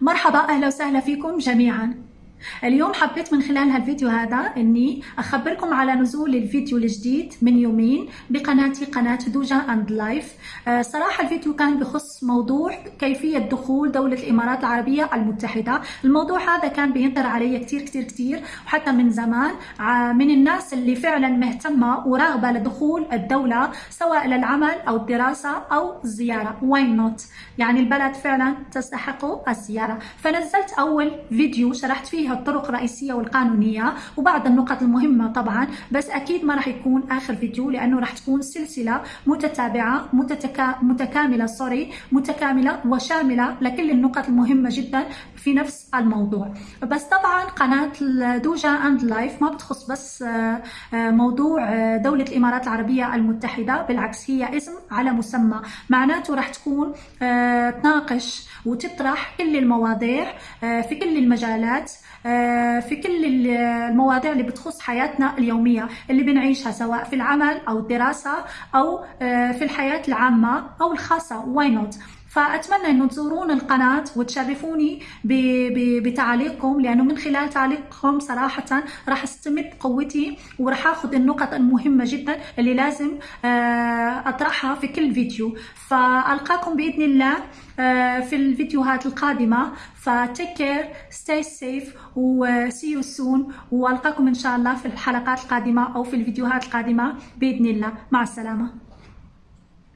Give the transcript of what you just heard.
مرحبا أهلا وسهلا فيكم جميعا. اليوم حبيت من خلال هالفيديو هذا إني أخبركم على نزول الفيديو الجديد من يومين بقناتي قناة Doja and Life صراحة الفيديو كان بخص موضوع كيفية دخول دولة الإمارات العربية المتحدة. الموضوع هذا كان بينطرح علي كثير كثير كثير وحتى من زمان. من الناس اللي فعلا مهتمة وراغبة لدخول الدولة سواء للعمل أو الدراسة أو الزياره why not يعني البلد فعلا تستحق الزيارة. فنزلت أول فيديو شرحت فيه الطرق الرئيسية والقانونية وبعض النقط المهمة طبعا بس أكيد ما راح يكون آخر فيديو لأنه راح تكون سلسلة متتابعة متتكا... متكاملة sorry متكاملة وشاملة لكل النقط المهمة جدا في نفس الموضوع. بس طبعا قناة Doja and Life ما بتخص بس آه، آه، موضوع آه، دولة الإمارات العربية المتحدة بالعكس هي اسم على مسمى. معناته راح تكون تناقش وتطرح كل المواضيع في كل المجالات آه، في كل المواضيع اللي بتخص حياتنا اليومية اللي بنعيشها سواء في العمل أو الدراسة أو آه، في الحياة العامة أو الخاصة. why not فأتمنى أنه تزورون القناة وتشرفوني بتعليقكم لأنه من خلال تعليقكم صراحة راح أستمد قوتي وراح أخذ النقط المهمة جدا اللي لازم آه، أطرحها في كل فيديو. فألقاكم بإذن الله آه، في الفيديوهات القادمة. ف take care stay safe و see you soon. وألقاكم إن شاء الله في الحلقات القادمة أو في الفيديوهات القادمة بإذن الله. مع السلامة.